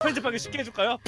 편집하기 쉽게 해줄까요?